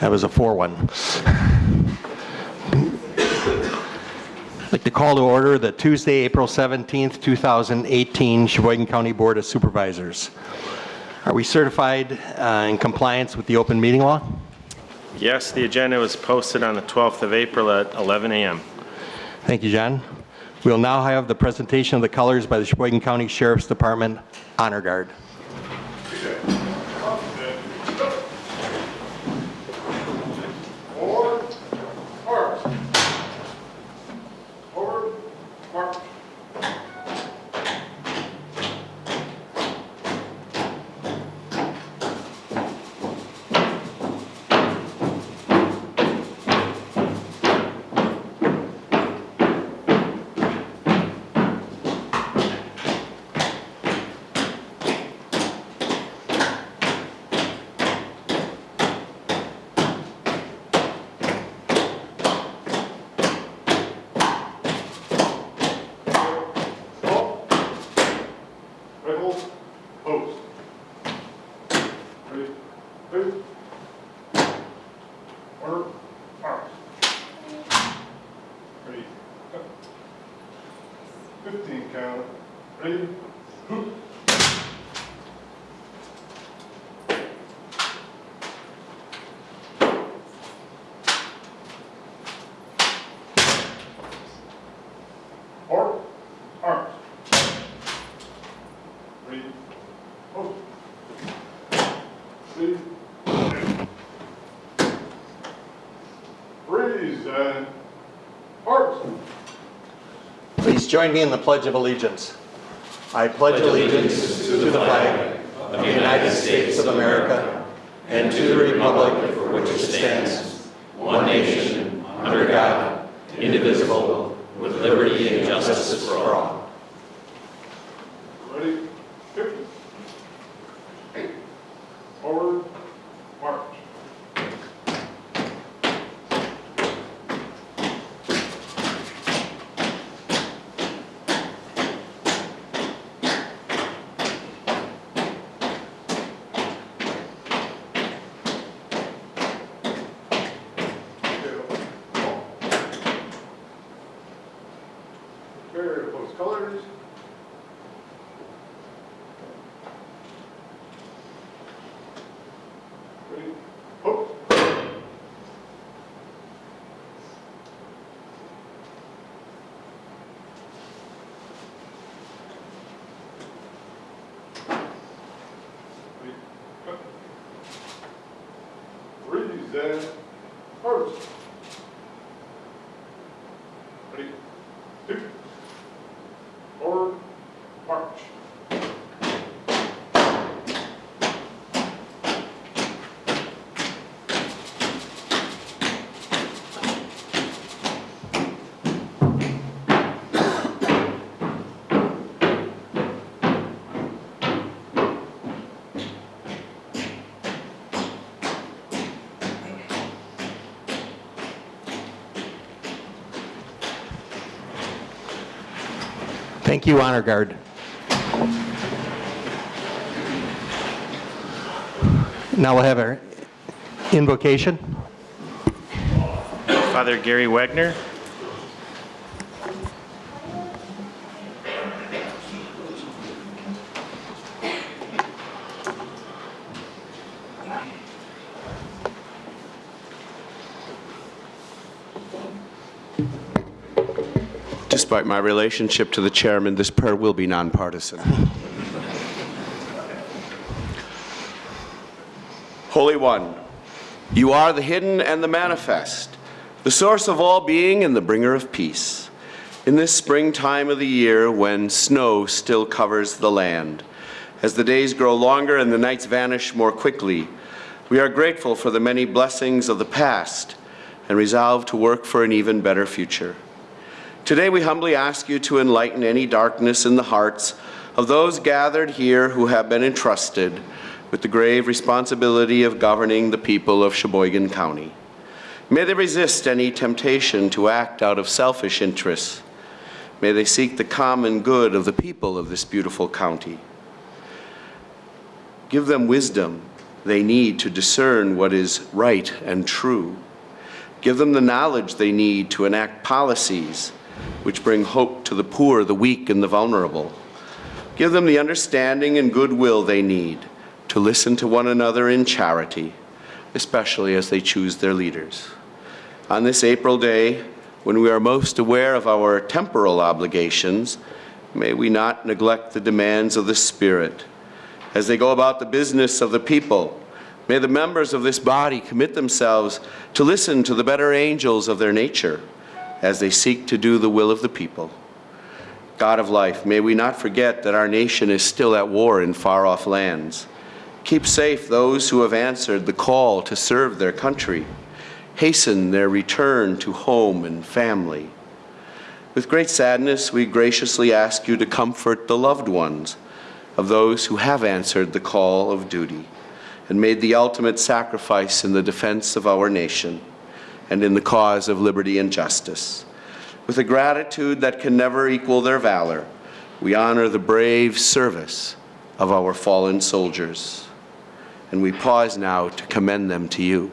That was a 4 1. To call to order the Tuesday, April 17th, 2018 Sheboygan County Board of Supervisors. Are we certified uh, in compliance with the open meeting law? Yes, the agenda was posted on the 12th of April at 11 a.m. Thank you, John. We will now have the presentation of the colors by the Sheboygan County Sheriff's Department Honor Guard. Forward, march. Forward, march. Stop. Rifles, post. Ready, move. Order, march. Ready, go. Fifteen count, ready, hoop. Order, arms. Ready, post. Ready, Freeze and arms. Please join me in the Pledge of Allegiance. I pledge allegiance to the flag of the United States of America and to the republic for which it stands, one nation, under God, indivisible, with liberty and justice for all. Ready, fifty. Forward, march. Prepare to post colors. Ready, hook. Ready, cut. Freeze and first. Ready, two, forward, march. Thank you, Honor Guard. Now we'll have our invocation. Father Gary Wagner. Despite my relationship to the chairman, this prayer will be nonpartisan. Holy One, you are the hidden and the manifest, the source of all being and the bringer of peace. In this springtime of the year when snow still covers the land, as the days grow longer and the nights vanish more quickly, we are grateful for the many blessings of the past and resolve to work for an even better future. Today we humbly ask you to enlighten any darkness in the hearts of those gathered here who have been entrusted with the grave responsibility of governing the people of Sheboygan County. May they resist any temptation to act out of selfish interests. May they seek the common good of the people of this beautiful county. Give them wisdom they need to discern what is right and true. Give them the knowledge they need to enact policies which bring hope to the poor, the weak, and the vulnerable. Give them the understanding and goodwill they need to listen to one another in charity, especially as they choose their leaders. On this April day, when we are most aware of our temporal obligations, may we not neglect the demands of the Spirit. As they go about the business of the people, may the members of this body commit themselves to listen to the better angels of their nature as they seek to do the will of the people. God of life, may we not forget that our nation is still at war in far-off lands. Keep safe those who have answered the call to serve their country. Hasten their return to home and family. With great sadness, we graciously ask you to comfort the loved ones of those who have answered the call of duty and made the ultimate sacrifice in the defense of our nation and in the cause of liberty and justice. With a gratitude that can never equal their valor, we honor the brave service of our fallen soldiers. And we pause now to commend them to you.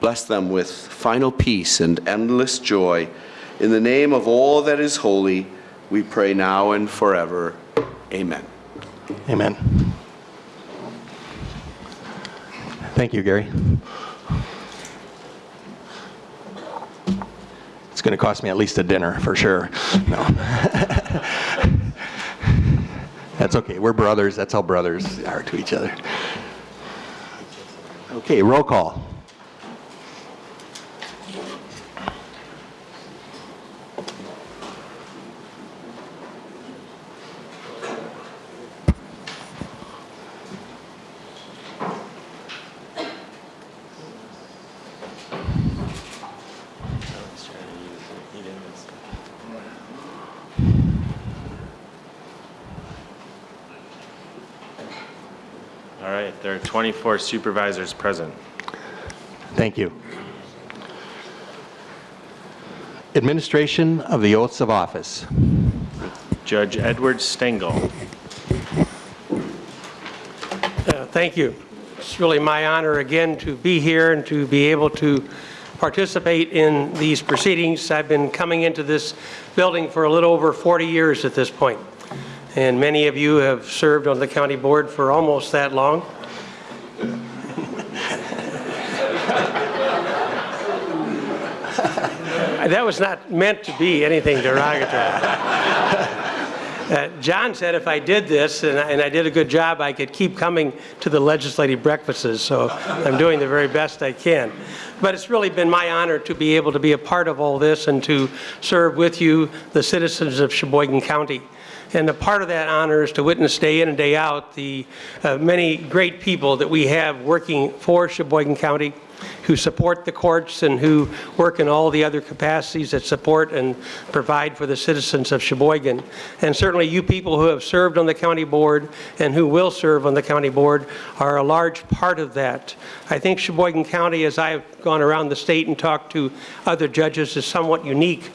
Bless them with final peace and endless joy. In the name of all that is holy, we pray now and forever. Amen. Amen. Thank you, Gary. It's going to cost me at least a dinner, for sure. No. That's okay. We're brothers. That's how brothers are to each other. Okay, roll call. All right, there are 24 supervisors present. Thank you. Administration of the oaths of office. Judge Edward Stengel. Uh, Thank you. It's really my honor again to be here and to be able to participate in these proceedings. I've been coming into this building for a little over 40 years at this point, and many of you have served on the county board for almost that long. That was not meant to be anything derogatory. Uh, John said if I did this and I, and I did a good job, I could keep coming to the legislative breakfasts. So I'm doing the very best I can. But it's really been my honor to be able to be a part of all this and to serve with you, the citizens of Sheboygan County. And a part of that honor is to witness day in and day out the uh, many great people that we have working for Sheboygan County who support the courts and who work in all the other capacities that support and provide for the citizens of Sheboygan. And certainly you people who have served on the county board and who will serve on the county board are a large part of that. I think Sheboygan County, as I've gone around the state and talked to other judges, is somewhat unique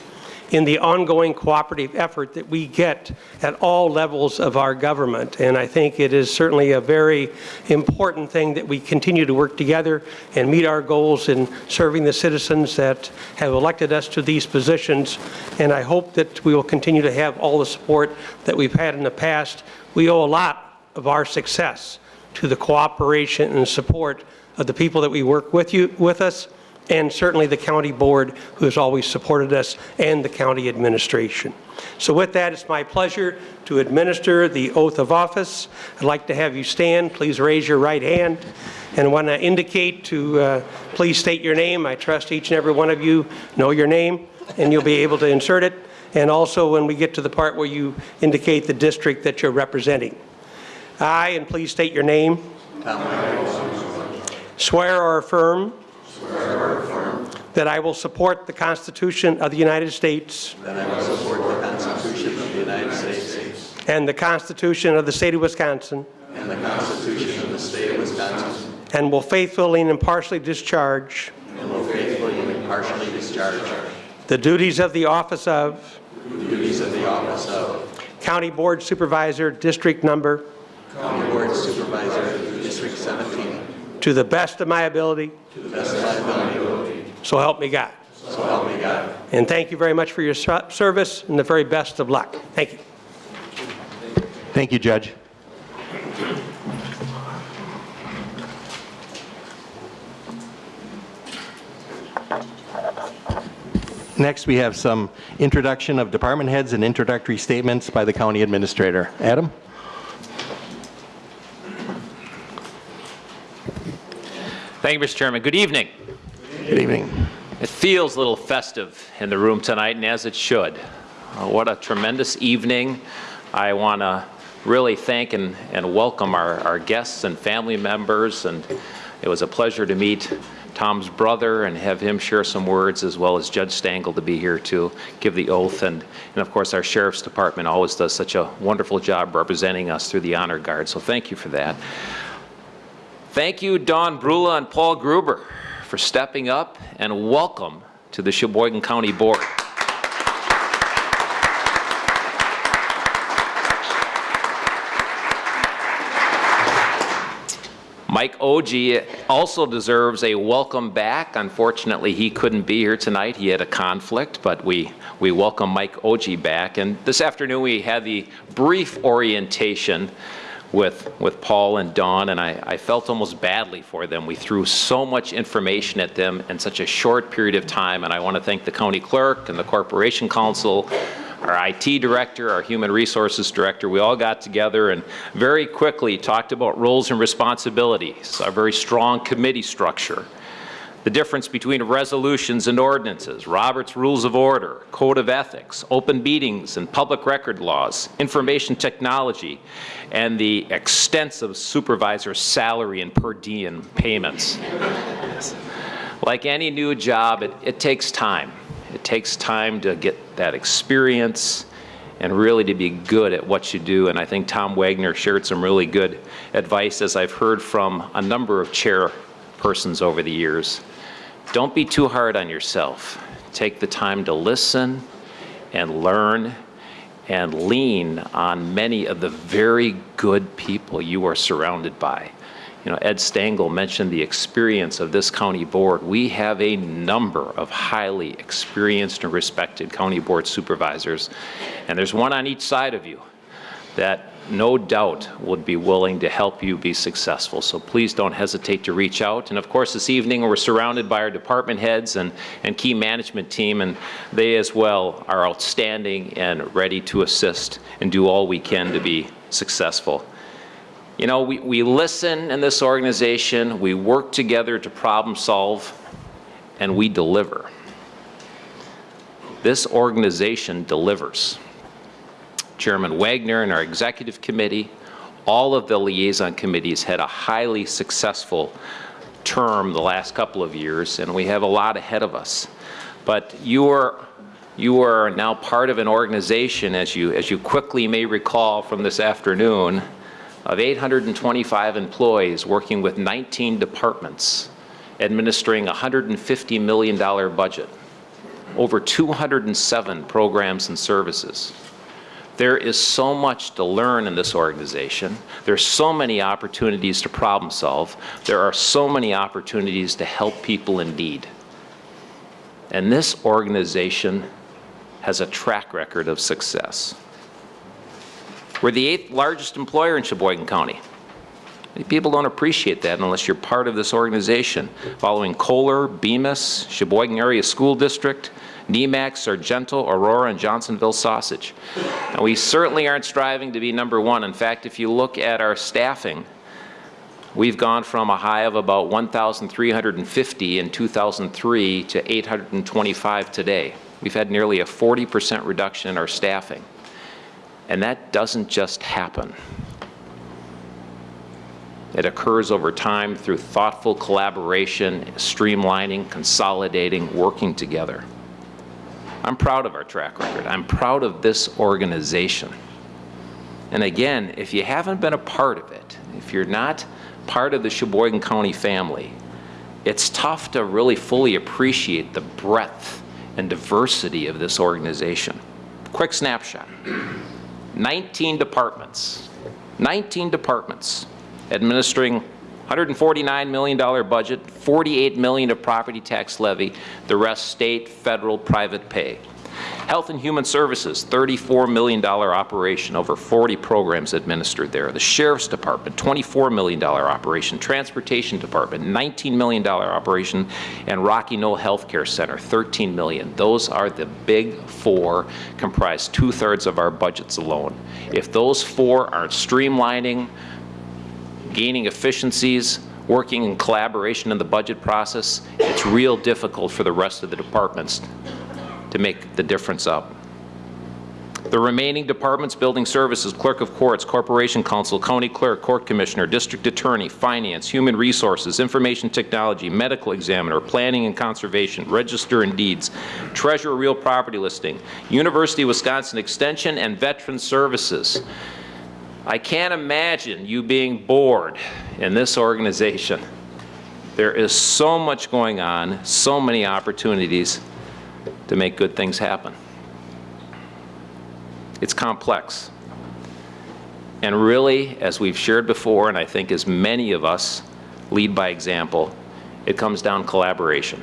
in the ongoing cooperative effort that we get at all levels of our government. And I think it is certainly a very important thing that we continue to work together and meet our goals in serving the citizens that have elected us to these positions. And I hope that we will continue to have all the support that we've had in the past. We owe a lot of our success to the cooperation and support of the people that we work with you with us and certainly the county board who has always supported us and the county administration. So with that, it's my pleasure to administer the oath of office. I'd like to have you stand. Please raise your right hand. And I want to indicate to uh, please state your name. I trust each and every one of you know your name and you'll be able to insert it. And also when we get to the part where you indicate the district that you're representing. I, and please state your name. Swear or affirm that I will support the Constitution of the United States. That I will support the Constitution of the United States. And the Constitution of the State of Wisconsin, and the Constitution of the State of Wisconsin, and will faithfully and impartially discharge and will faithfully and impartially discharge the duties of the office of the duties of the office of County Board Supervisor, District Number, County Board Supervisor, District 17, to the best of my ability, to the best of my ability, so help me God. so help me God. And thank you very much for your service and the very best of luck. Thank you. Thank you, Judge. Next, we have some introduction of department heads and introductory statements by the county administrator. Adam? Thank you, Mr. Chairman. Good evening. Good evening. It feels a little festive in the room tonight, and as it should. Uh, What a tremendous evening. I want to really thank and, and welcome our, our guests and family members, and it was a pleasure to meet Tom's brother and have him share some words, as well as Judge Stengel to be here to give the oath. And, and of course, our Sheriff's Department always does such a wonderful job representing us through the Honor Guard, so thank you for that. Thank you, Don Brula and Paul Gruber, for stepping up, and welcome to the Sheboygan County Board. Mike Ogie also deserves a welcome back. Unfortunately, he couldn't be here tonight. He had a conflict, but we, we welcome Mike Ogie back. And this afternoon, we had the brief orientation with, with Paul and Dawn, and I, I felt almost badly for them. We threw so much information at them in such a short period of time, and I want to thank the county clerk and the corporation counsel, our IT director, our human resources director, we all got together and very quickly talked about roles and responsibilities, a very strong committee structure, the difference between resolutions and ordinances, Robert's Rules of Order, Code of Ethics, open meetings and public record laws, information technology, and the extensive supervisor salary and per diem payments. Like any new job, it, it takes time. It takes time to get that experience and really to be good at what you do. And I think Tom Wagner shared some really good advice, as I've heard from a number of chairpersons over the years. Don't be too hard on yourself. Take the time to listen and learn and lean on many of the very good people you are surrounded by. You know, Ed Stengel mentioned the experience of this county board. We have a number of highly experienced and respected county board supervisors, and there's one on each side of you that no doubt would be willing to help you be successful. So please don't hesitate to reach out. And of course, this evening we're surrounded by our department heads and, and key management team, and they as well are outstanding and ready to assist and do all we can to be successful. You know, we, we listen in this organization, we work together to problem solve, and we deliver. This organization delivers. Chairman Wagner and our executive committee, all of the liaison committees had a highly successful term the last couple of years, and we have a lot ahead of us. But you are, you are now part of an organization, as you, as you quickly may recall from this afternoon, of 825 employees working with 19 departments, administering a $150 million budget, over 207 programs and services. There is so much to learn in this organization. There's so many opportunities to problem solve. There are so many opportunities to help people in need. And this organization has a track record of success. We're the eighth largest employer in Sheboygan County. People don't appreciate that unless you're part of this organization, following Kohler, Bemis, Sheboygan Area School District, Nemak, Sargento, Aurora, and Johnsonville Sausage. And we certainly aren't striving to be number one. In fact, if you look at our staffing, we've gone from a high of about 1,350 in 2003 to 825 today. We've had nearly a 40% reduction in our staffing. And that doesn't just happen. It occurs over time through thoughtful collaboration, streamlining, consolidating, working together. I'm proud of our track record. I'm proud of this organization. And again, if you haven't been a part of it, if you're not part of the Sheboygan County family, it's tough to really fully appreciate the breadth and diversity of this organization. Quick snapshot. 19 departments, 19 departments administering $149 million budget, 48 million of property tax levy, the rest state, federal, private pay. Health and Human Services, $34 million operation, over 40 programs administered there. The Sheriff's Department, $24 million operation. Transportation Department, $19 million operation. And Rocky Knoll Healthcare Center, 13 million. Those are the big four, comprise two-thirds of our budgets alone. If those four aren't streamlining, gaining efficiencies, working in collaboration in the budget process, it's real difficult for the rest of the departments to make the difference up. The remaining departments, building services, clerk of courts, corporation counsel, county clerk, court commissioner, district attorney, finance, human resources, information technology, medical examiner, planning and conservation, register and deeds, treasurer real property listing, University of Wisconsin Extension, and veteran services. I can't imagine you being bored in this organization. There is so much going on, so many opportunities to make good things happen. It's complex. And really, as we've shared before, and I think as many of us lead by example, it comes down collaboration.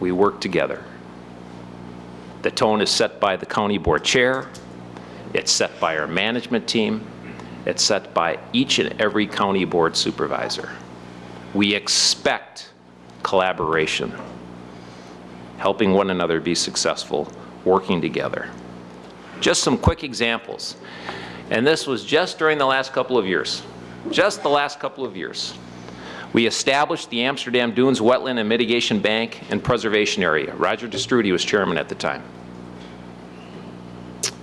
We work together. The tone is set by the county board chair, it's set by our management team, it's set by each and every county board supervisor. We expect collaboration helping one another be successful, working together. Just some quick examples. And this was just during the last couple of years. Just the last couple of years. We established the Amsterdam Dunes Wetland and Mitigation Bank and Preservation Area. Roger Te Stroete was chairman at the time.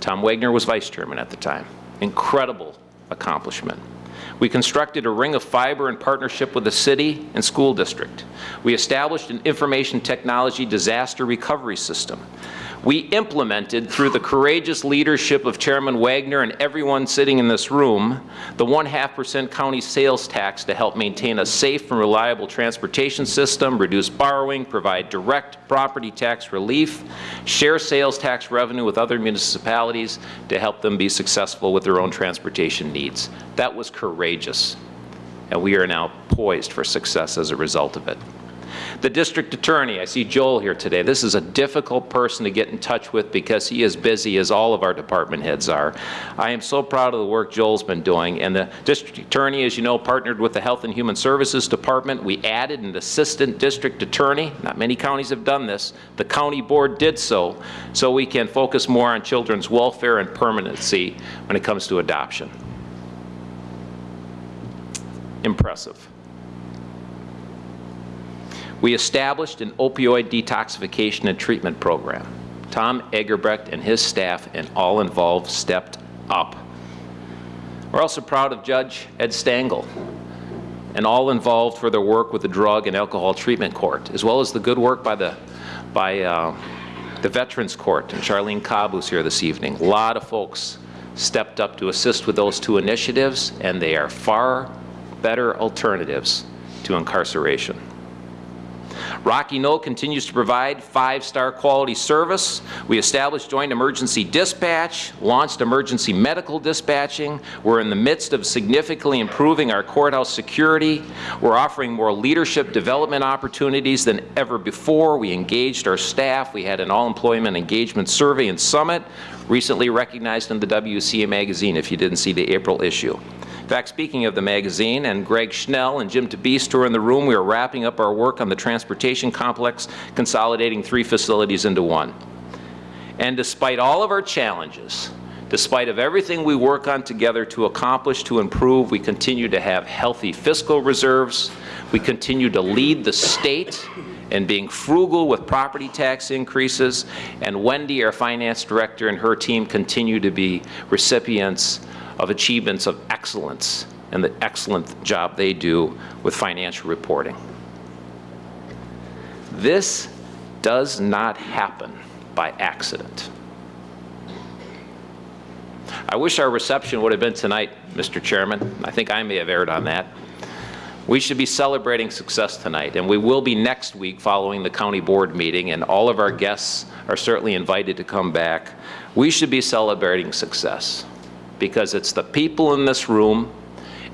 Tom Wagner was vice chairman at the time. Incredible accomplishment. We constructed a ring of fiber in partnership with the city and school district. We established an information technology disaster recovery system. We implemented, through the courageous leadership of Chairman Wagner and everyone sitting in this room, the one-half percent county sales tax to help maintain a safe and reliable transportation system, reduce borrowing, provide direct property tax relief, share sales tax revenue with other municipalities to help them be successful with their own transportation needs. That was courageous, and we are now poised for success as a result of it. The district attorney, I see Joel here today. This is a difficult person to get in touch with because he is busy as all of our department heads are. I am so proud of the work Joel's been doing. And the district attorney, as you know, partnered with the Health and Human Services Department. We added an assistant district attorney. Not many counties have done this. The county board did so, so we can focus more on children's welfare and permanency when it comes to adoption. Impressive. We established an opioid detoxification and treatment program. Tom Egebrecht and his staff and all involved stepped up. We're also proud of Judge Ed Stengel and all involved for their work with the Drug and Alcohol Treatment Court, as well as the good work by the, by, uh, the Veterans Court and Charlene Cobb, who's here this evening. A lot of folks stepped up to assist with those two initiatives, and they are far better alternatives to incarceration. Rocky Knoll continues to provide five-star quality service. We established joint emergency dispatch, launched emergency medical dispatching. We're in the midst of significantly improving our courthouse security. We're offering more leadership development opportunities than ever before. We engaged our staff. We had an all-employment engagement survey and summit, recently recognized in the WCA magazine if you didn't see the April issue. In fact, speaking of the magazine, and Greg Schnell and Jim TeBeast who are in the room, we are wrapping up our work on the transportation complex, consolidating three facilities into one. And despite all of our challenges, despite of everything we work on together to accomplish, to improve, we continue to have healthy fiscal reserves. We continue to lead the state in being frugal with property tax increases. And Wendy, our finance director, and her team continue to be recipients of achievements of excellence and the excellent job they do with financial reporting. This does not happen by accident. I wish our reception would have been tonight, Mr. Chairman. I think I may have erred on that. We should be celebrating success tonight, and we will be next week following the county board meeting, and all of our guests are certainly invited to come back. We should be celebrating success because it's the people in this room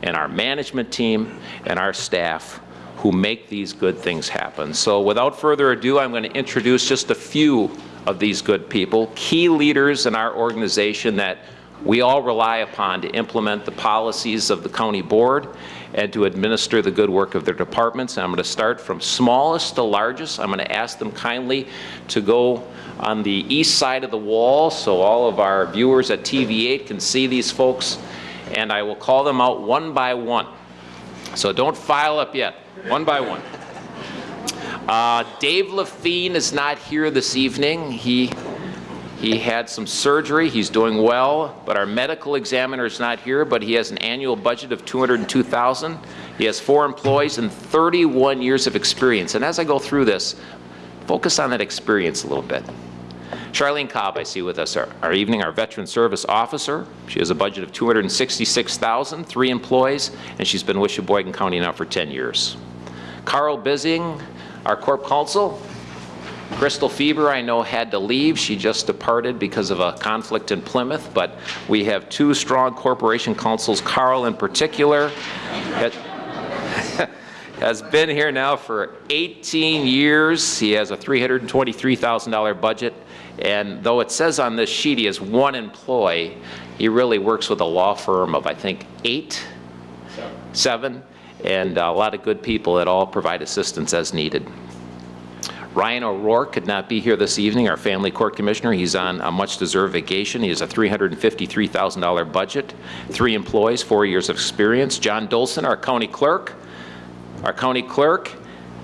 and our management team and our staff who make these good things happen. So without further ado, I'm going to introduce just a few of these good people, key leaders in our organization that we all rely upon to implement the policies of the county board and to administer the good work of their departments. And I'm going to start from smallest to largest. I'm going to ask them kindly to go on the east side of the wall so all of our viewers at TV8 can see these folks. And I will call them out one by one. So don't file up yet, one by one. Uh, Dave Lafine is not here this evening. He he had some surgery, he's doing well, but our medical examiner is not here, but he has an annual budget of 202,000. He has four employees and 31 years of experience. And as I go through this, focus on that experience a little bit. Charlene Cobb, I see with us our, our evening, our veteran service officer. She has a budget of 266,000, three employees, and she's been with Sheboygan County now for 10 years. Carl Bissing, our corp counsel, Crystal Fieber, I know, had to leave. She just departed because of a conflict in Plymouth, but we have two strong corporation counsels. Carl, in particular, has been here now for 18 years. He has a $323,000 budget, and though it says on this sheet he has one employee, he really works with a law firm of, I think, eight? Seven, and a lot of good people that all provide assistance as needed. Ryan O'Rourke could not be here this evening, our family court commissioner. He's on a much-deserved vacation. He has a $353,000 budget, three employees, four years of experience. John Dolson, our county clerk. Our county clerk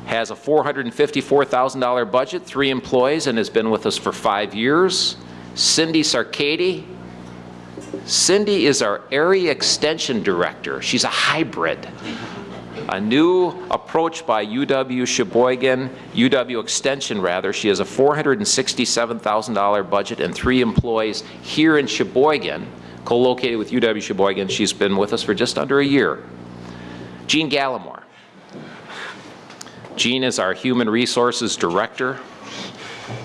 has a $454,000 budget, three employees, and has been with us for five years. Cindy Sarkady. Cindy is our area extension director. She's a hybrid a new approach by UW Sheboygan, UW Extension rather. She has a $467,000 budget and three employees here in Sheboygan, co-located with UW Sheboygan. She's been with us for just under a year. Jean Gallimore. Jean is our Human Resources Director.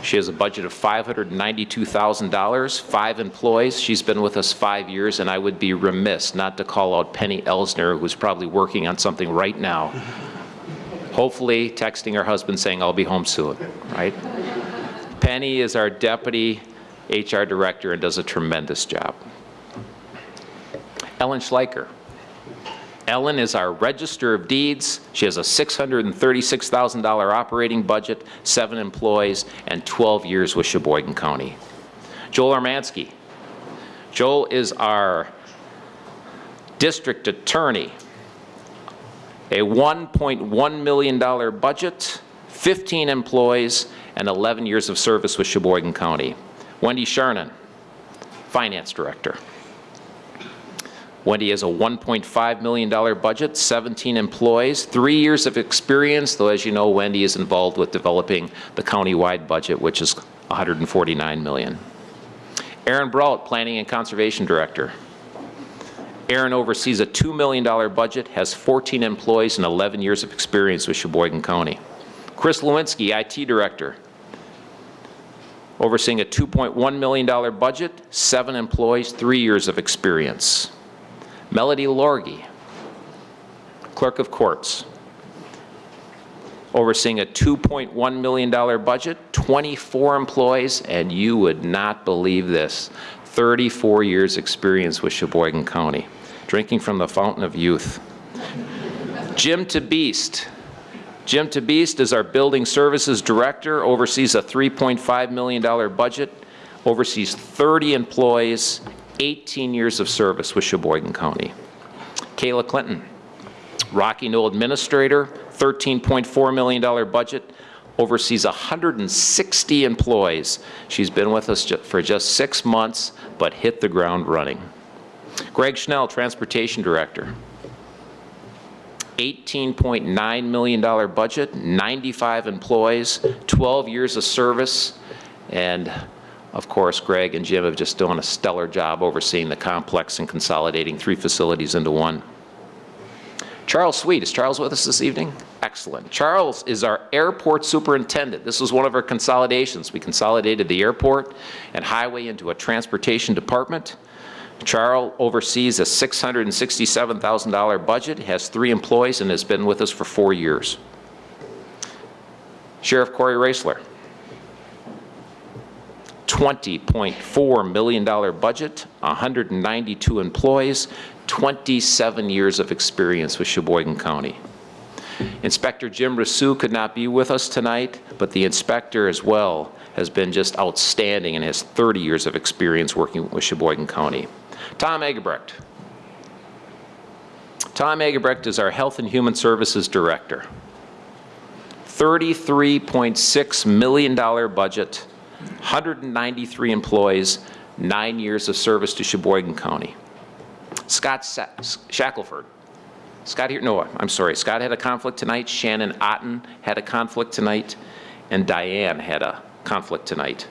She has a budget of $592,000, five employees. She's been with us five years, and I would be remiss not to call out Penny Elsner, who's probably working on something right now. Hopefully texting her husband saying, I'll be home soon, right? Penny is our Deputy HR Director and does a tremendous job. Ellen Schleicher. Ellen is our Register of Deeds. She has a $636,000 operating budget, seven employees, and 12 years with Sheboygan County. Joel Urmanski. Joel is our District Attorney. A $1.1 million budget, 15 employees, and 11 years of service with Sheboygan County. Wendy Sharnan, Finance Director. Wendy has a $1.5 million budget, 17 employees, three years of experience, though as you know, Wendy is involved with developing the county-wide budget, which is 149 million. Aaron Brault, Planning and Conservation Director. Aaron oversees a $2 million budget, has 14 employees and 11 years of experience with Sheboygan County. Chris Lewinsky, IT Director. Overseeing a $2.1 million budget, seven employees, three years of experience. Melody Lorgy, Clerk of Courts, overseeing a $2.1 million budget, 24 employees, and you would not believe this, 34 years experience with Sheboygan County, drinking from the fountain of youth. Jim TeBeast. Jim TeBeast is our Building Services Director, oversees a $3.5 million budget, oversees 30 employees, 18 years of service with Sheboygan County. Kayla Clinton, Rocky Knoll Administrator, $13.4 million budget, oversees 160 employees. She's been with us for just six months, but hit the ground running. Greg Schnell, Transportation Director. $18.9 million budget, 95 employees, 12 years of service, and of course, Greg and Jim have just done a stellar job overseeing the complex and consolidating three facilities into one. Charles Sweet, is Charles with us this evening? Excellent. Charles is our airport superintendent. This was one of our consolidations. We consolidated the airport and highway into a transportation department. Charles oversees a $667,000 budget, has three employees, and has been with us for four years. Sheriff Cory Roeseler. $20.4 million budget, 192 employees, 27 years of experience with Sheboygan County. Inspector Jim Rousseau could not be with us tonight, but the inspector as well has been just outstanding and has 30 years of experience working with Sheboygan County. Tom Egebrecht. Tom Egebrecht is our Health and Human Services Director. $33.6 million budget, 193 employees, nine years of service to Sheboygan County. Scott Sa- Shackelford. Scott here, no, I'm sorry, Scott had a conflict tonight, Shannon Otten had a conflict tonight, and Diane had a conflict tonight.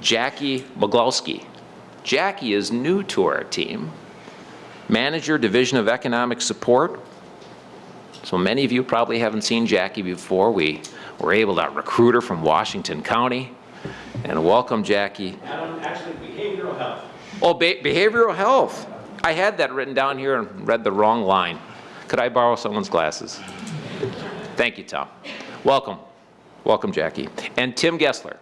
Jackie Maglowski. Jackie is new to our team. Manager, Division of Economic Support. So many of you probably haven't seen Jackie before. We were able to recruit her from Washington County. And welcome, Jackie. Adam, actually behavioral health. Oh, be- behavioral health. I had that written down here and read the wrong line. Could I borrow someone's glasses? Thank you, Tom. Welcome. Welcome, Jackie. And Tim Gessler.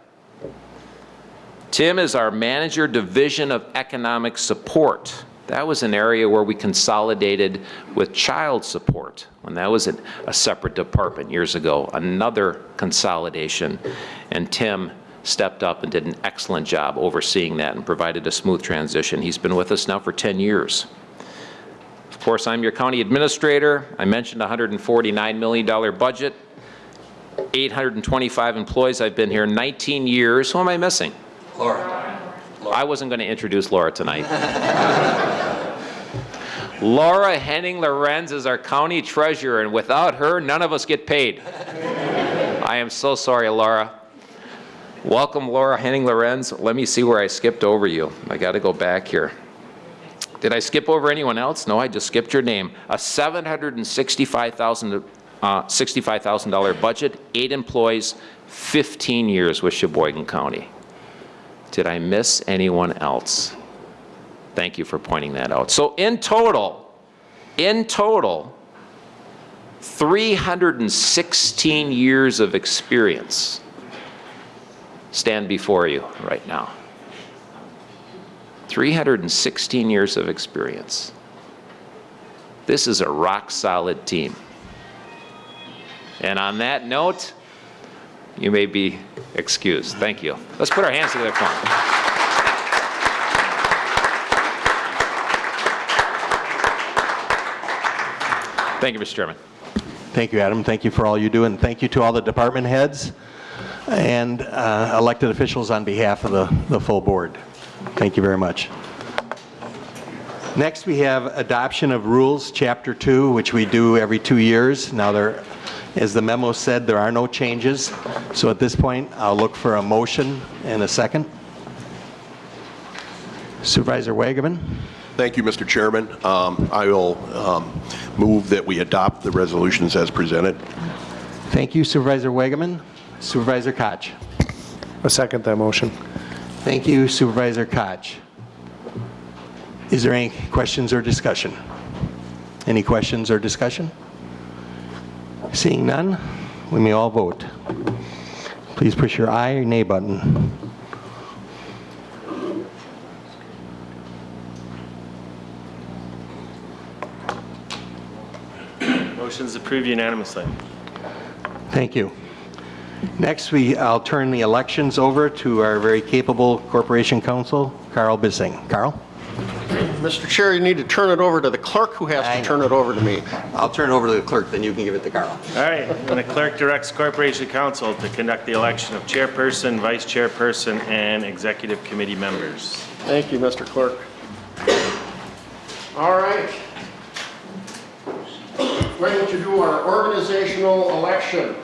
Tim is our Manager Division of Economic Support. That was an area where we consolidated with child support, when that was a a separate department years ago, another consolidation. And Tim stepped up and did an excellent job overseeing that and provided a smooth transition. He's been with us now for 10 years. Of course, I'm your county administrator. I mentioned $149 million budget, 825 employees. I've been here 19 years. Who am I missing? Laura. Laura. I wasn't going to introduce Laura tonight. Laura Henning Lorenz is our county treasurer, and without her, none of us get paid. I am so sorry, Laura. Welcome, Laura Henning Lorenz. Let me see where I skipped over you. I got to go back here. Did I skip over anyone else? No, I just skipped your name. A 765,000 uh, $65,000 budget, eight employees, 15 years with Sheboygan County. Did I miss anyone else? Thank you for pointing that out. So in total, in total, 316 years of experience stand before you right now. 316 years of experience. This is a rock-solid team. And on that note, you may be excused. Thank you. Let's put our hands together for them. Thank you, Mr. Chairman. Thank you, Adam. Thank you for all you do, and thank you to all the department heads and uh, elected officials on behalf of the, the full board. Thank you very much. Next, we have adoption of rules, Chapter 2, which we do every two years. Now, there, as the memo said, there are no changes. So at this point, I'll look for a motion and a second. Supervisor Wagaman? Thank you, Mr. Chairman. Um, I will um, move that we adopt the resolutions as presented. Thank you, Supervisor Wagaman. Supervisor Koch? I second that motion. Thank you, Supervisor Koch. Is there any questions or discussion? Any questions or discussion? Seeing none, we may all vote. Please push your aye or nay button. Motion's approved unanimously. Thank you. Next, we, I'll turn the elections over to our very capable Corporation Counsel, Carl Bissing. Carl? Mr. Chair, you need to turn it over to the clerk who has I to turn it over to me. I'll turn it over to the clerk, then you can give it to Carl. All right, and the clerk directs Corporation Counsel to conduct the election of chairperson, vice chairperson, and executive committee members. Thank you, Mr. Clerk. All right. We're Going to do our organizational election.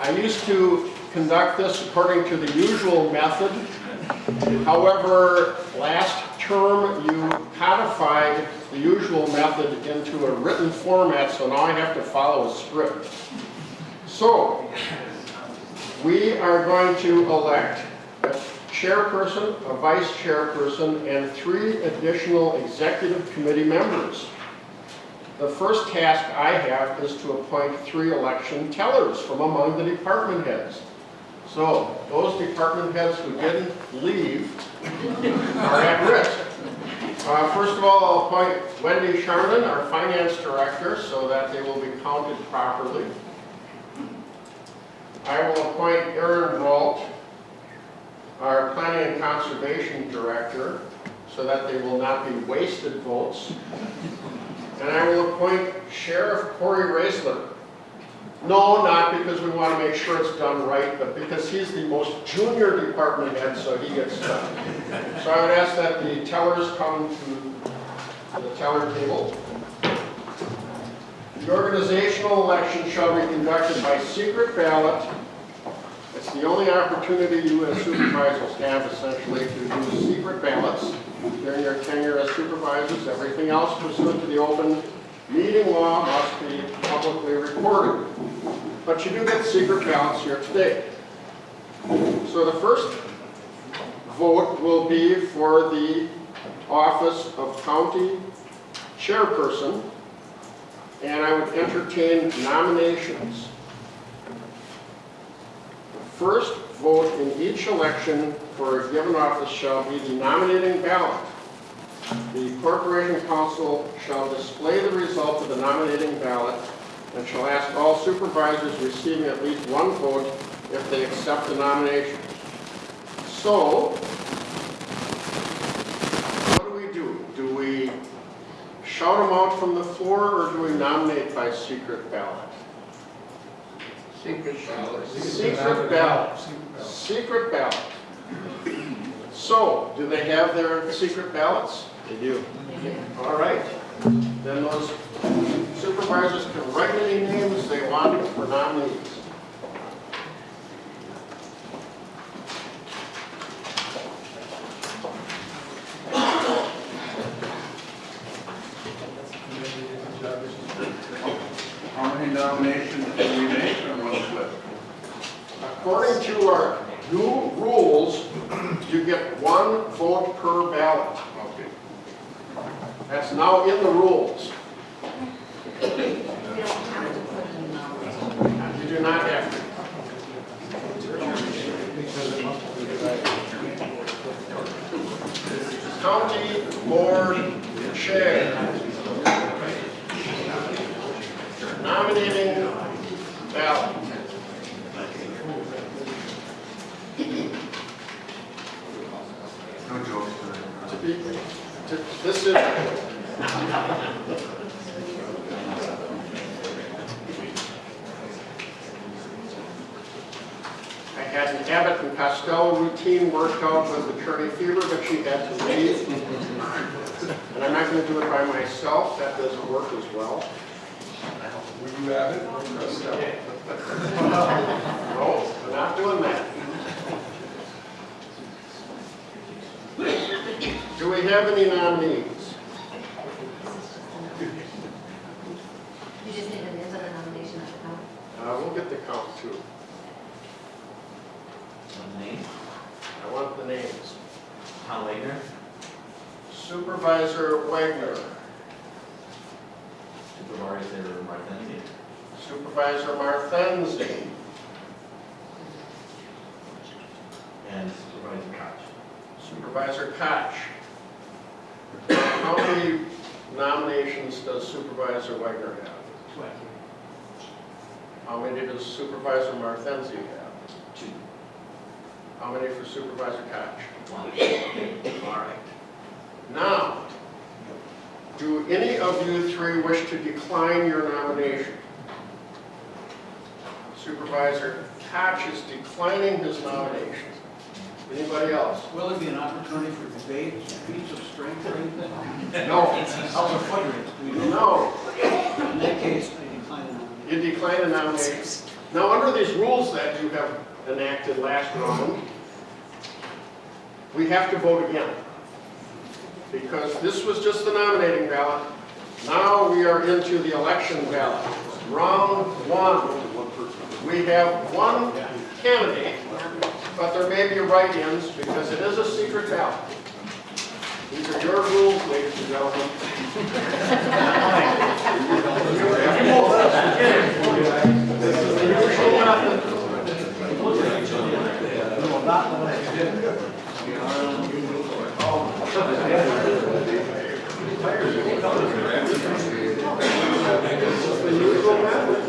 I used to conduct this according to the usual method. However, last term, you codified the usual method into a written format, so now I have to follow a script. So, we are going to elect a chairperson, a vice chairperson, and three additional executive committee members. The first task I have is to appoint three election tellers from among the department heads. So, those department heads who didn't leave are at risk. Uh, First of all, I'll appoint Wendy Charnon, our finance director, so that they will be counted properly. I will appoint Aaron Brault, our planning and conservation director, so that they will not be wasted votes. And I will appoint Sheriff Cory Roeseler. No, not because we want to make sure it's done right, but because he's the most junior department head, so he gets done. So I would ask that the tellers come to the teller table. The organizational election shall be conducted by secret ballot. It's the only opportunity you as supervisors have essentially to use secret ballots during your tenure as supervisors. Everything else pursuant to the open meeting law must be publicly recorded. But you do get secret ballots here today. So the first vote will be for the office of county chairperson, and I would entertain nominations. First vote in each election for a given office shall be the nominating ballot. The corporation counsel shall display the result of the nominating ballot and shall ask all supervisors receiving at least one vote if they accept the nomination. So, what do we do? Do we shout them out from the floor, or do we nominate by secret ballot? Secret ballot. Secret ballot. Secret ballot. So, do they have their secret ballots? They do. All right. Then those supervisors can write any names they want for nominees. How many nominations can we make on one slip? According to our new rules, you get one vote per ballot. Okay. That's now in the rules. Decline. Now, under these rules that you have enacted last round, we have to vote again. Because this was just the nominating ballot. Now we are into the election ballot. Round one. We have one candidate, but there may be write-ins because it is a secret ballot. These are your rules, ladies and gentlemen. Is the usual method. This is the usual method.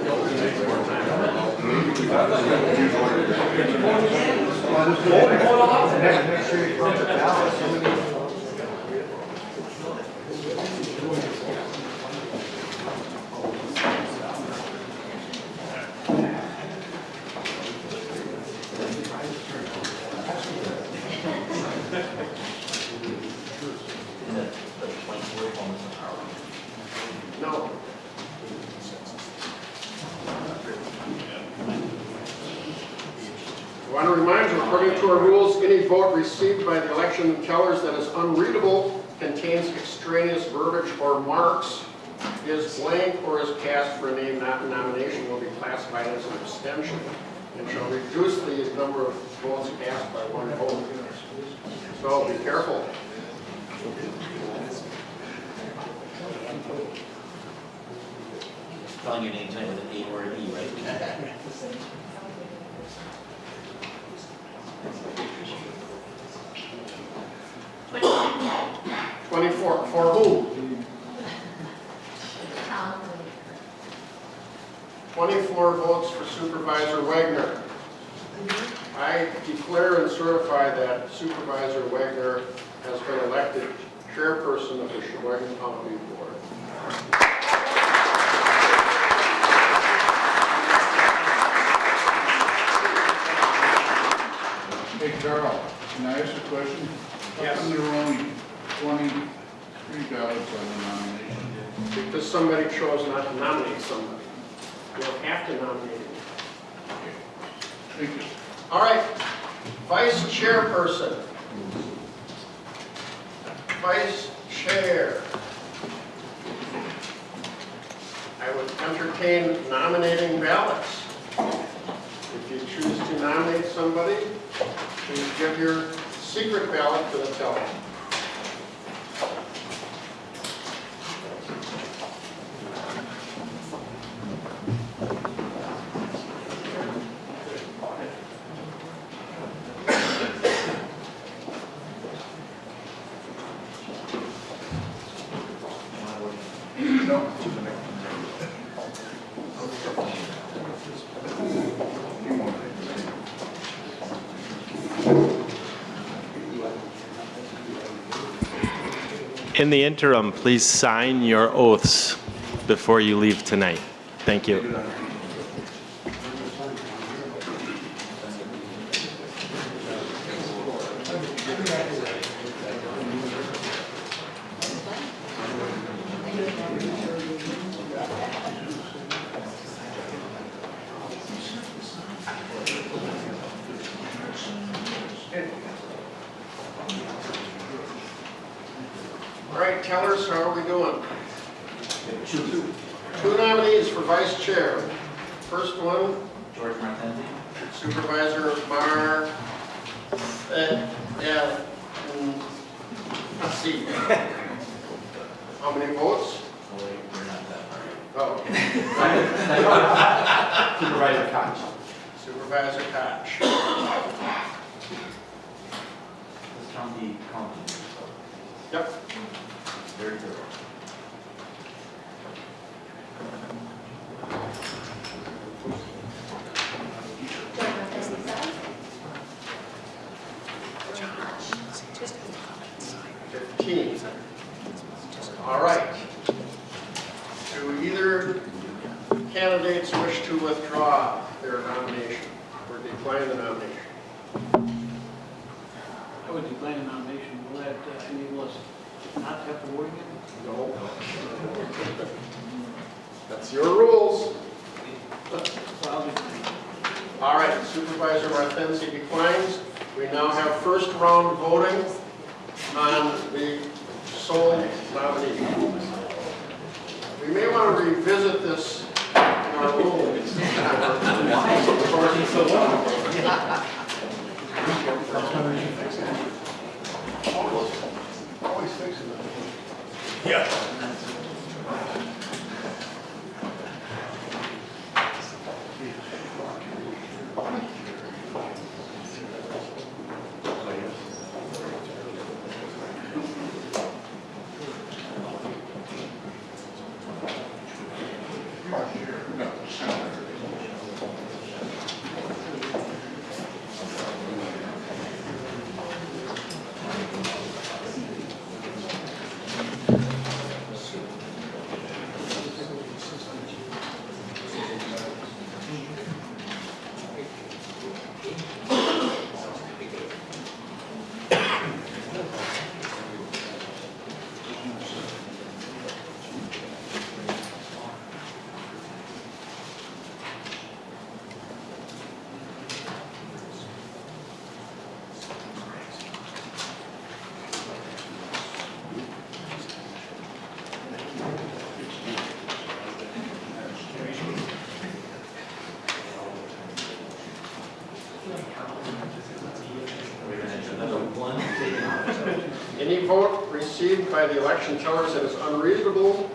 No. I want to remind you, according to our rules, any vote received by the election tellers that is unreadable, contains extraneous verbiage or marks, is blank or is cast for a name not in nomination will be classified as an abstention and shall reduce the number of votes cast by one vote. So be careful. Spelling your name tonight with an A or an E, right? 24, for? Tom, 24 votes for Supervisor Wagner. I declare and certify that Supervisor Wagner has been elected chairperson of the Sheboygan County Board. Carl, can I ask a question? How come there were only twenty-three ballots on the nomination? Because somebody chose not to nominate somebody. You don't have to nominate him. Thank you. All right, vice chairperson. Vice chair. I would entertain nominating ballots. If you choose to nominate somebody, please give your secret ballot to the teller. In the interim, please sign your oaths before you leave tonight. Thank you. All right, tellers, how are we doing? Two. Two nominees for vice chair. First one, George Martenzi? Supervisor Mar, uh, yeah, mm, let's see. How many votes? Oh, wait, we're not that far. Oh, Supervisor Koch? Supervisor Koch. This county, county. Yep. Very good. George Marquez, aye. Fifteen. All right. Do either candidates wish to withdraw their nomination or decline the nomination? I would decline the nomination. Will that uh, enable us not to have to vote again? No. That's your rules. So I'll decline. All right, Supervisor Martensi declines. We now have first round voting on the sole nominee. We may want to revisit this in our rules. Always fixing it. Any vote received by the election tellers that is unreasonable,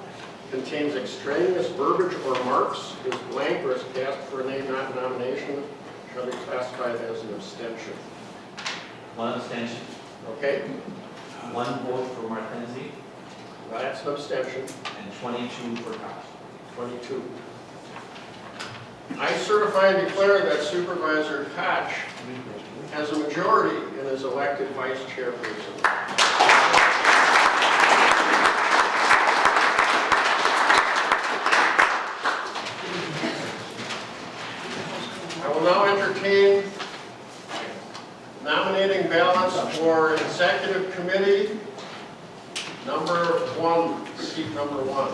contains extraneous verbiage or marks, is blank or is cast for a name not nomination, shall be classified as an abstention. One abstention, Okay? one vote for Martensi, That's an abstention. and 22 for Cox. 22. I certify and declare that Supervisor Koch has a majority and is elected vice chairperson. I will now entertain nominating ballots for executive committee, number one, seat number one.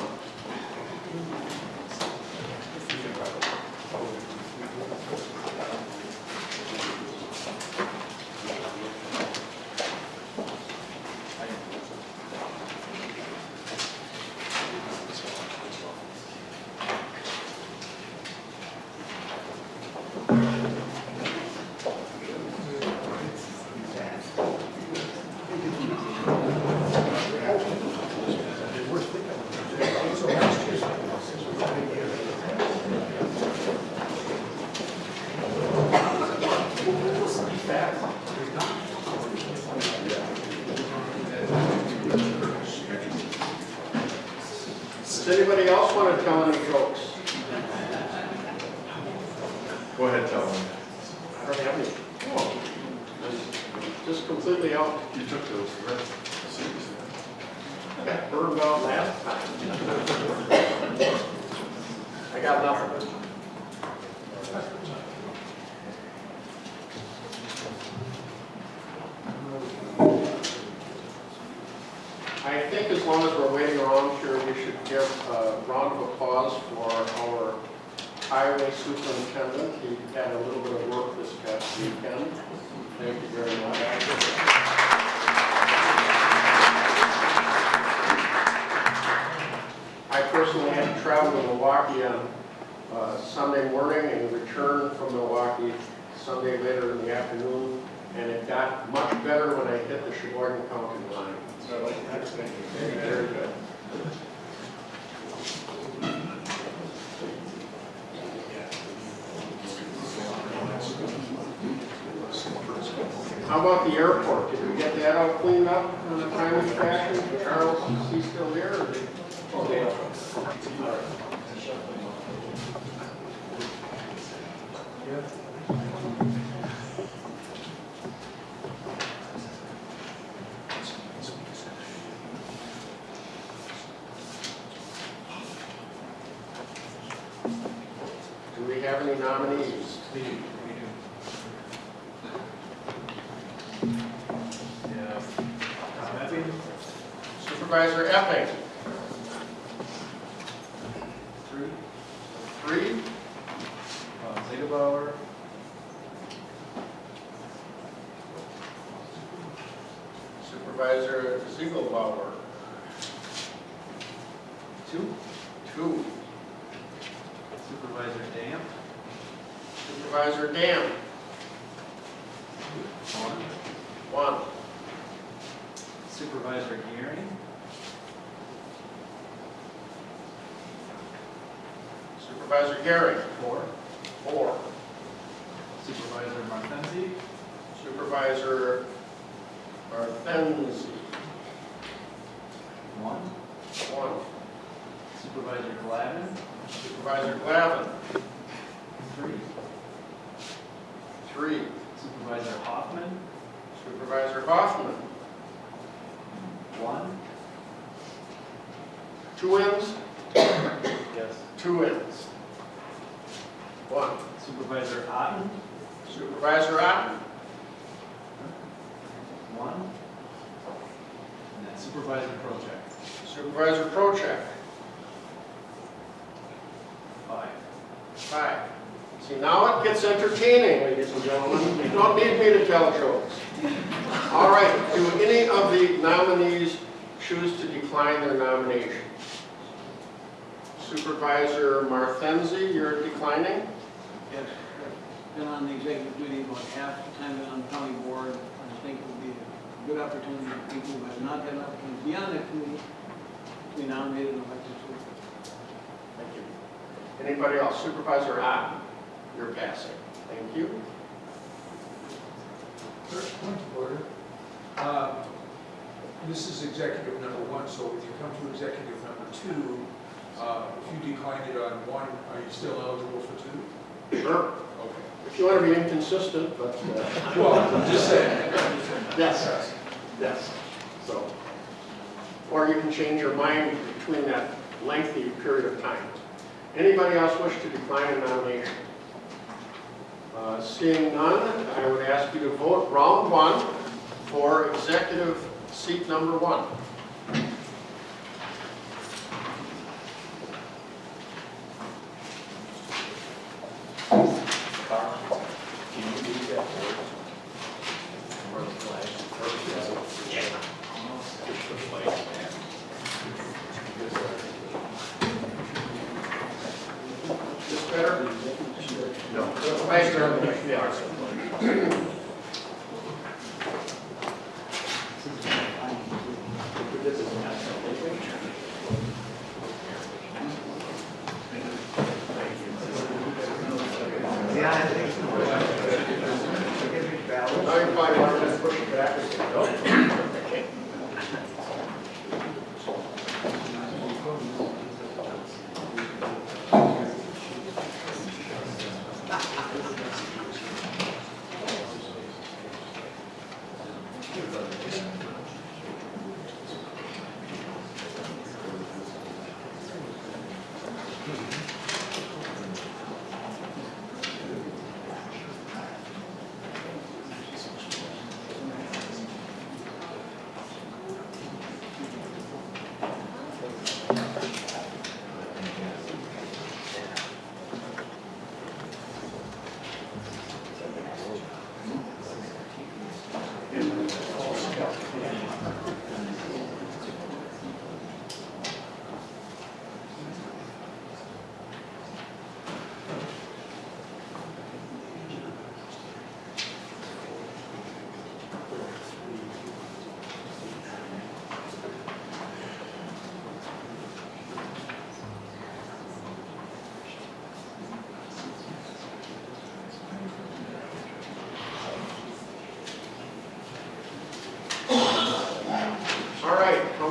Does anybody else want to tell any jokes? Go ahead, tell them. I don't have any. Oh, Just completely out. You took those, right? Seriously. Got burned out last time. I got nothing. I think as long as we're waiting around here, we should give a round of applause for our highway superintendent. He had a little bit of work this past weekend. Thank you very much. I personally had to travel to Milwaukee on uh, Sunday morning and return from Milwaukee Sunday later in the afternoon, and it got much better when I hit the Sheboygan County line. So I like that. Very good. How about the airport? Did we get that all cleaned up in a timely fashion? Charles, is he still here? or Oh, yeah. Do we have any nominees? Supervisor Epping. Three. Three. Uh, Ziegelbauer. Supervisor Ziegelbauer. Two. Two. Supervisor Dam. Supervisor Dam. One. One. Supervisor Gearing. Supervisor Gary. Four. Four. Supervisor Martenzi. Supervisor Martenzi. One. One. Supervisor Glavin. Supervisor Glavin. Three. Three. Supervisor Hoffman. Supervisor Hoffman. One. Two ends? Yes. Two ends. One. Supervisor Otten. Supervisor Otten. One. And then Supervisor Project. Supervisor Procheck. Five. Five. See, now it gets entertaining, ladies and gentlemen. You don't need me to tell jokes. All right, do any of the nominees choose to decline their nomination? Supervisor Martenzi, you're declining? Yes, I've been on the executive duty about half the time on the county board. I think it would be a good opportunity for people who have not had an opportunity to be on that committee to be nominated and elected to. it. Thank you. Anybody else? Supervisor Otten, you're passing. Thank you. First point of order. Uh, This is executive number one, so when you come to executive number two, uh, if you declined it on one, are you still eligible for two? Sure. Okay. If you want to be inconsistent, but, uh, Well, I'm just saying. yes, yes. So, or you can change your mind between that lengthy period of time. Anybody else wish to decline a nomination? Uh, Seeing none, I would ask you to vote round one for executive seat number one.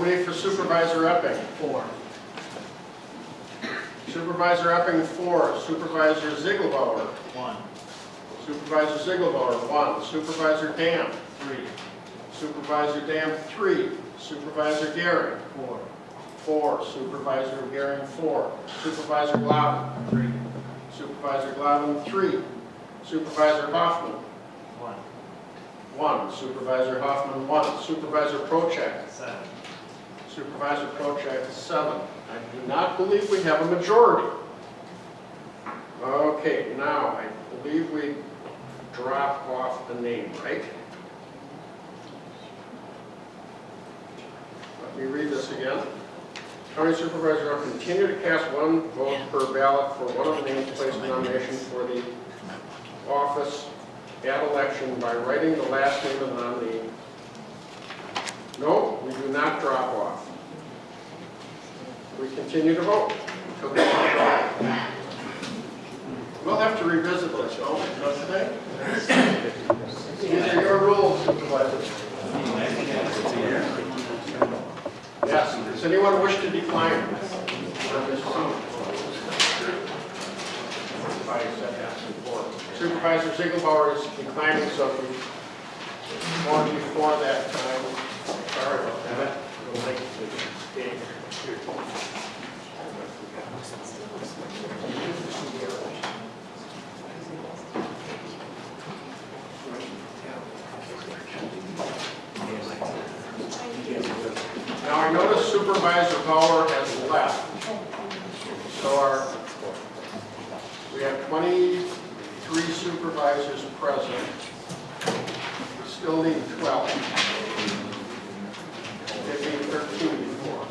How for Supervisor Epping? Four. Supervisor Epping, four. Supervisor Ziegelbauer? One. Supervisor Ziegelbauer, one. Supervisor Dam? Three. Supervisor Dam, three. Supervisor Gary? Four. Four. Supervisor Gary, four. Supervisor Glavin? Three. Supervisor Glavin, three. Supervisor Hoffman? One. One. Supervisor Hoffman, one. Supervisor Prochak? Seven. Supervisor Procheck, seven. I do not believe we have a majority. Okay, now, I believe we drop off the name, right? Let me read this again. County Supervisor will continue to cast one vote per ballot for one of the names placed in nomination for the office at election by writing the last name of the nominee. No, we do not drop off. We continue to vote. until vote. We'll have to revisit this, don't we, not today? These are your rules, Supervisor. Yes, does anyone wish to decline? on this Supervisor Ziegelbauer is declining, so if we want before that time, Now, I notice Supervisor Bauer has left. So our, we have 23 supervisors present. We still need 12. It need 13 before.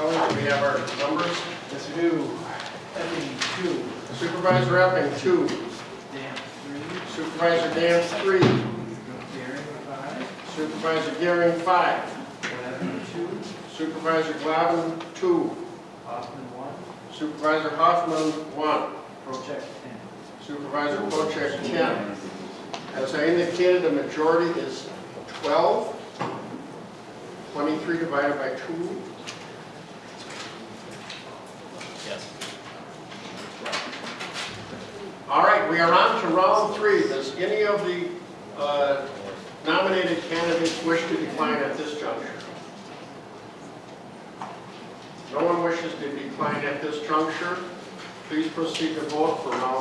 Kelly, do we have our numbers? Yes, we do. Epping, two. Supervisor Epping, two. Supervisor Dan, three. Supervisor Gearing, five. Supervisor Glavin, two. Supervisor Hoffman, one. Supervisor Pochek, 10. As I indicated, the majority is 12. 23 divided by 2. Yes. All right, we are on to round three. Does any of the uh, nominated candidates wish to decline at this juncture? No one wishes to decline at this juncture. Please proceed to vote for round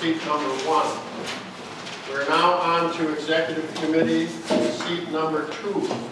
seat number one. We're now on to executive committee seat number two.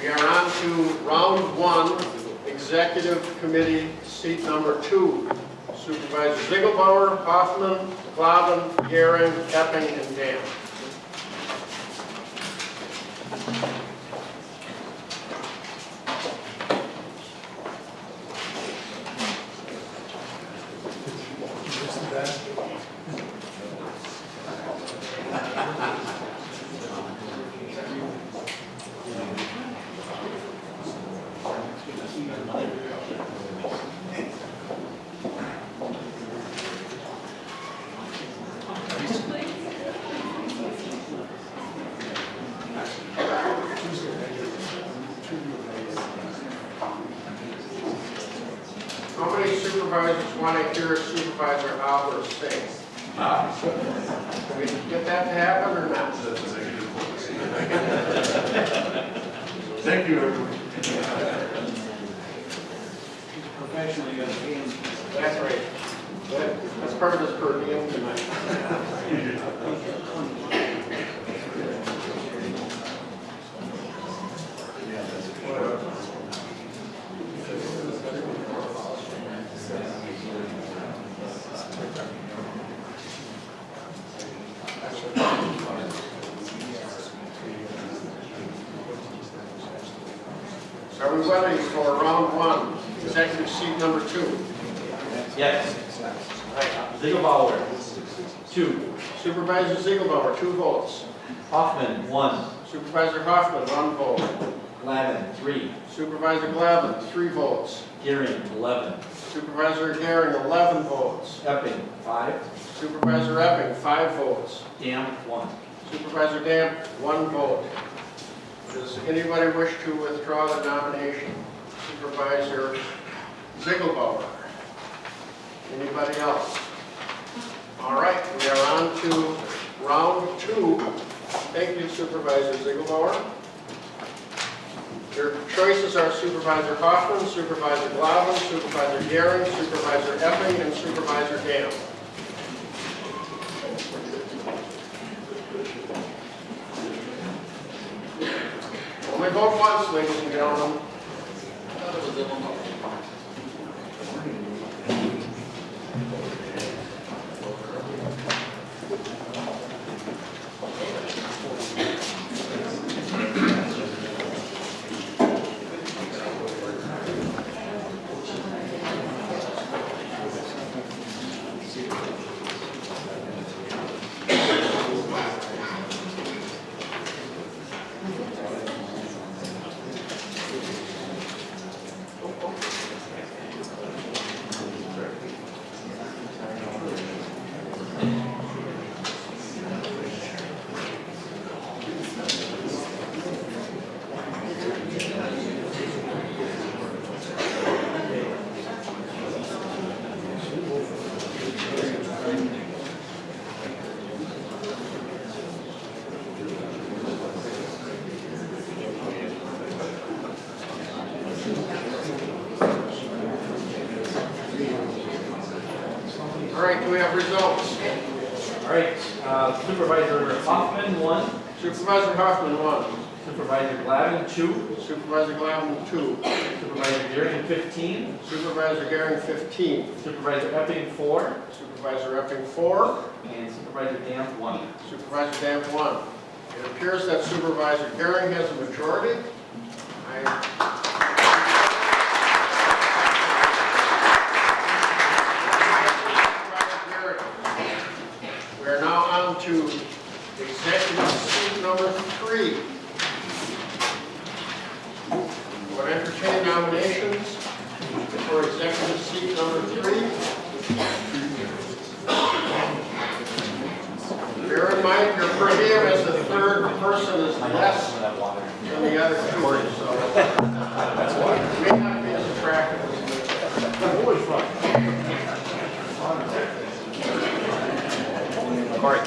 We are on to round one, executive committee, seat number two. Supervisors Ziegelbauer, Hoffman, Clavin, Garin, Epping, and Dan. All right, we are on to round two. Thank you, Supervisor Ziegelbauer. Your choices are Supervisor Hoffman, Supervisor Glavin, Supervisor Guerin, Supervisor Epping, and Supervisor Dam. Only vote once, ladies and gentlemen. appears that Supervisor Herring has a majority. I Corey.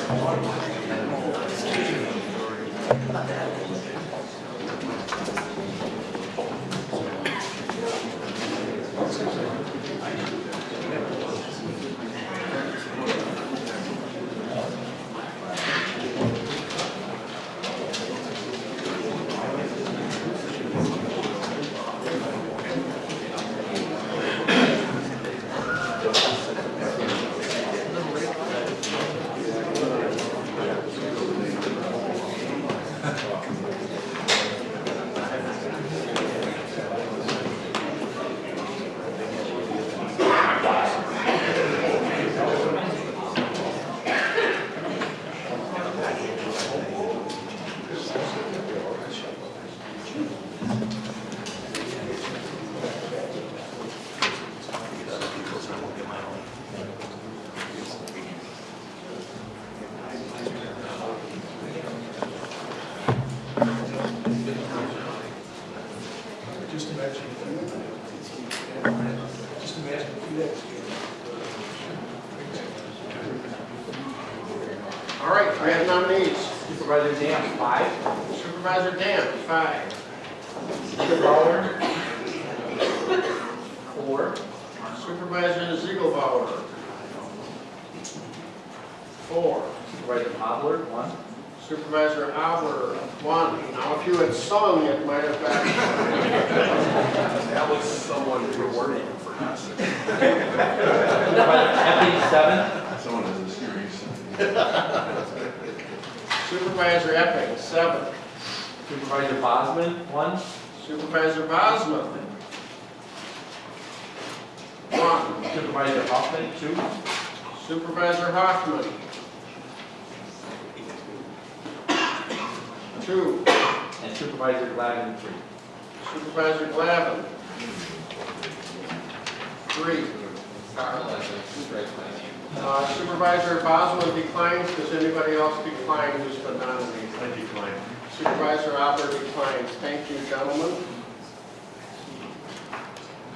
Thank you, gentlemen.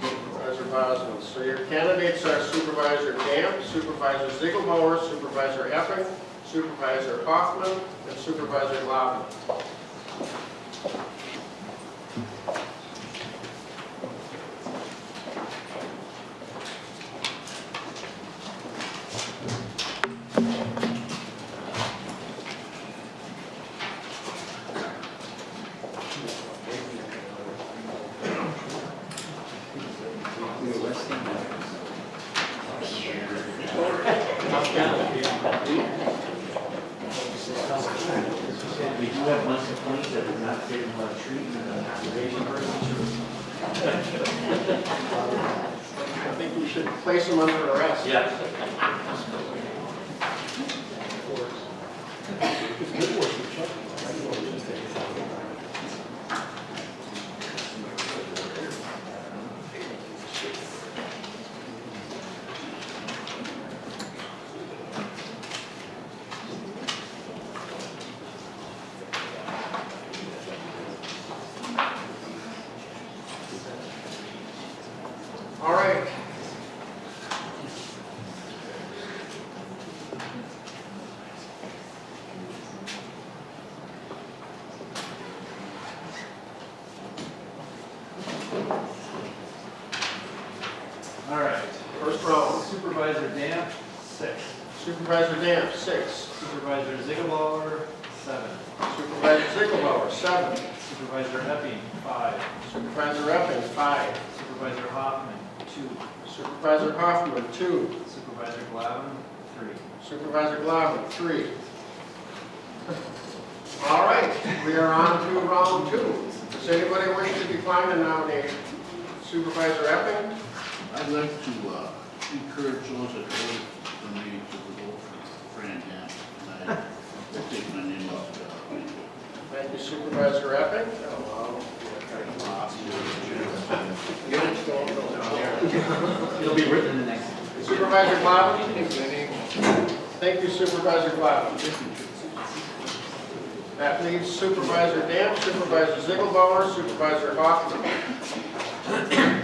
Supervisor Boswell. So your candidates are Supervisor Camp, Supervisor Ziegelbauer, Supervisor Epping, Supervisor Hoffman, and Supervisor Lobby. It'll be written in the next. Supervisor Cloud? Thank you, Supervisor Cloud. That leaves Supervisor Dam, Supervisor Ziegelbauer, Supervisor Hoffman.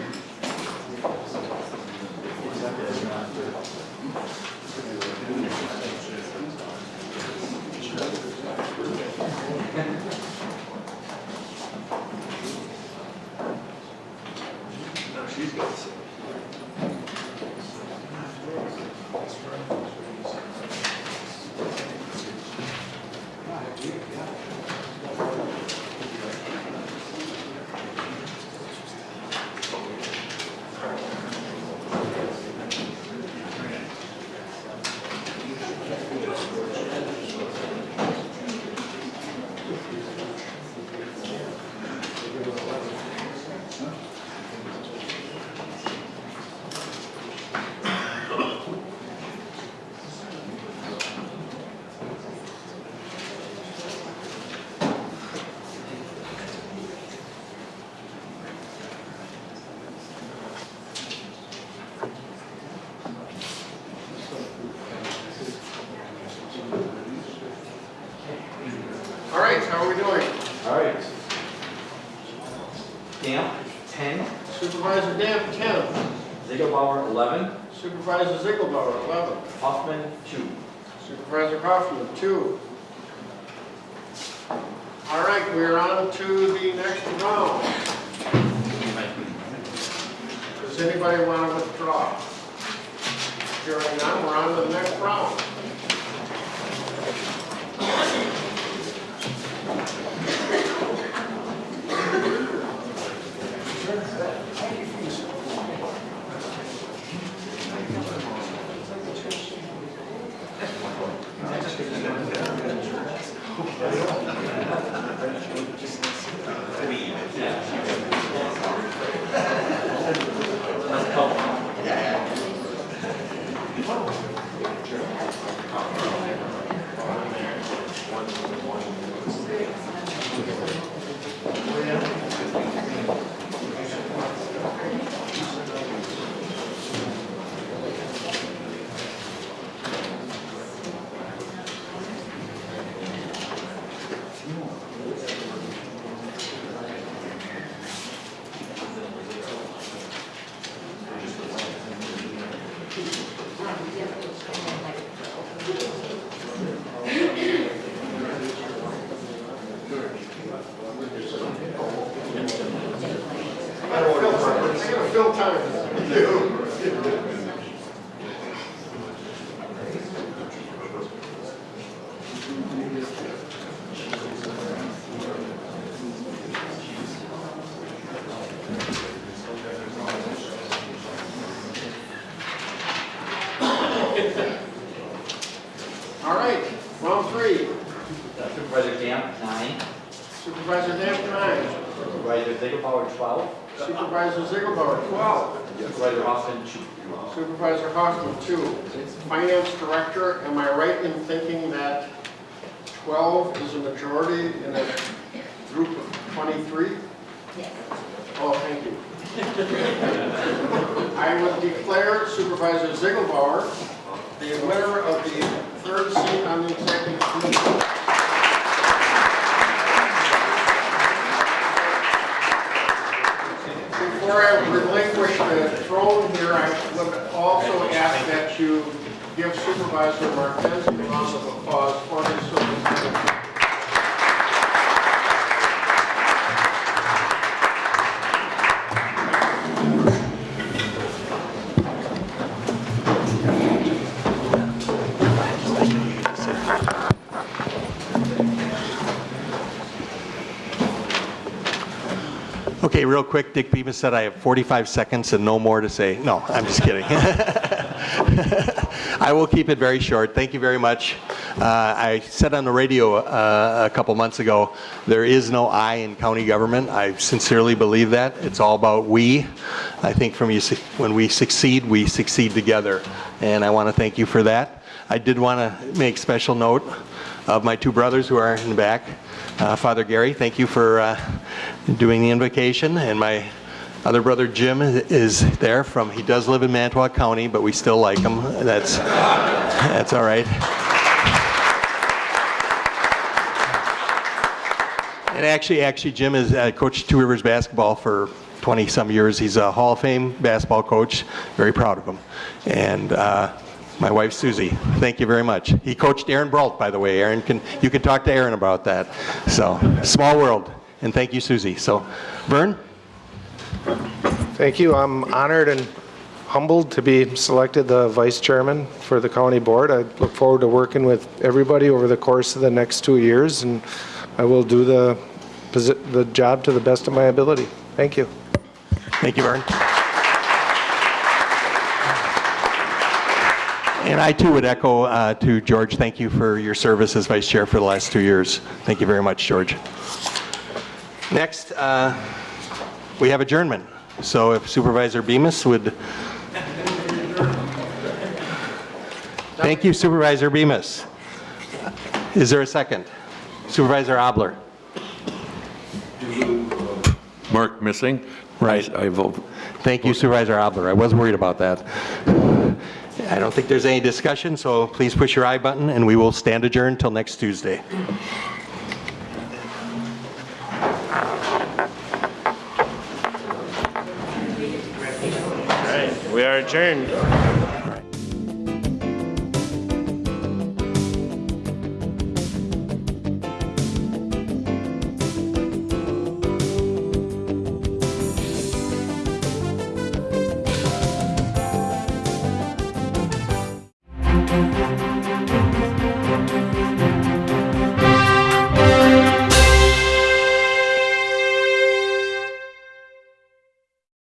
Quick, Dick Bemis said I have 45 seconds and no more to say. No, I'm just kidding. I will keep it very short. Thank you very much. Uh, I said on the radio uh, a couple months ago, there is no I in county government. I sincerely believe that. It's all about we. I think from you, when we succeed, we succeed together. And I want to thank you for that. I did want to make special note of my two brothers who are in the back. Uh, Father Gary, thank you for uh, doing the invocation, and my other brother Jim is there from, he does live in Mantua County, but we still like him. That's, that's all right. And actually, actually, Jim has uh, coached Two Rivers basketball for 20-some years. He's a Hall of Fame basketball coach. Very proud of him. And uh, my wife Susie, thank you very much. He coached Aaron Brault, by the way. Aaron can, you can talk to Aaron about that. So, small world. And thank you, Susie. So, Vern? Thank you. I'm honored and humbled to be selected the vice chairman for the county board. I look forward to working with everybody over the course of the next two years, and I will do the, the job to the best of my ability. Thank you. Thank you, Vern. And I too would echo uh, to George, thank you for your service as vice chair for the last two years. Thank you very much, George. Next, uh, we have adjournment. So if Supervisor Bemis would... Thank you, Supervisor Bemis. Is there a second? Supervisor Obler? Mark missing? Right. I vote. Thank you Supervisor Obler. I was worried about that. I don't think there's any discussion, so please push your I button and we will stand adjourned until next Tuesday. We are adjourned.